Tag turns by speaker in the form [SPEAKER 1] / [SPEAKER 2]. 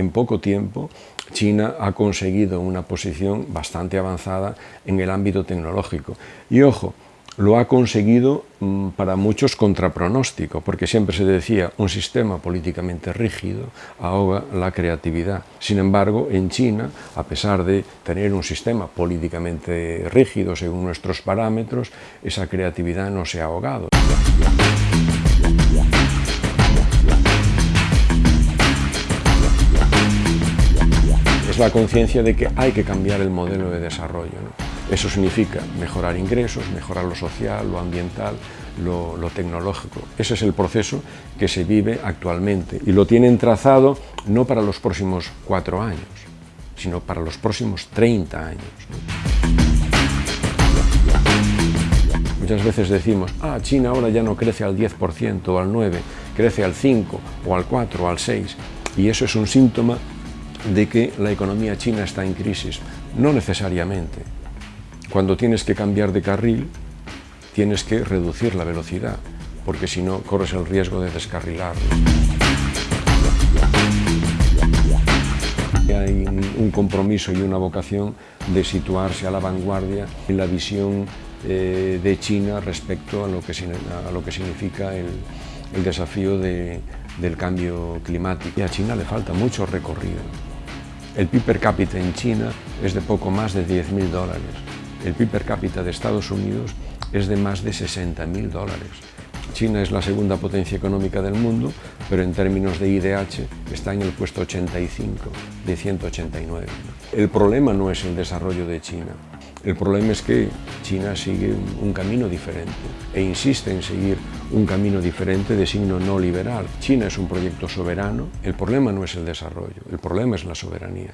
[SPEAKER 1] en poco tiempo China ha conseguido una posición bastante avanzada en el ámbito tecnológico. Y ojo, lo ha conseguido mm, para muchos contra pronóstico, porque siempre se decía un sistema políticamente rígido ahoga la creatividad. Sin embargo, en China, a pesar de tener un sistema políticamente rígido según nuestros parámetros, esa creatividad no se ha ahogado. La conciencia de que hay que cambiar el modelo de desarrollo. Eso significa mejorar ingresos, mejorar lo social, lo ambiental, lo, tecnológico. Ese es el proceso que se vive actualmente y lo tienen trazado no para los próximos cuatro años, sino para los próximos 30 años. Muchas veces decimos, ah, China ahora ya no crece al 10% o al 9%, crece al 5% o al 4% o al 6%, y eso es un síntoma de que la economía china está en crisis. No necesariamente. Cuando tienes que cambiar de carril, tienes que reducir la velocidad, porque si no, corres el riesgo de descarrilar. Hay un compromiso y una vocación de situarse a la vanguardia en la visión eh, de China respecto a lo que, a lo que significa el, desafío del cambio climático. Y a China le falta mucho recorrido. El PIB per cápita en China es de poco más de 10.000 dólares el PIB per cápita de Estados Unidos es de más de 60.000 dólares. China es la segunda potencia económica del mundo, pero en términos de IDH está en el puesto 85 de 189. El problema no es el desarrollo de China, el problema es que China sigue un camino diferente e insiste en seguir un camino diferente de signo no liberal. China es un proyecto soberano, el problema no es el desarrollo, el problema es la soberanía.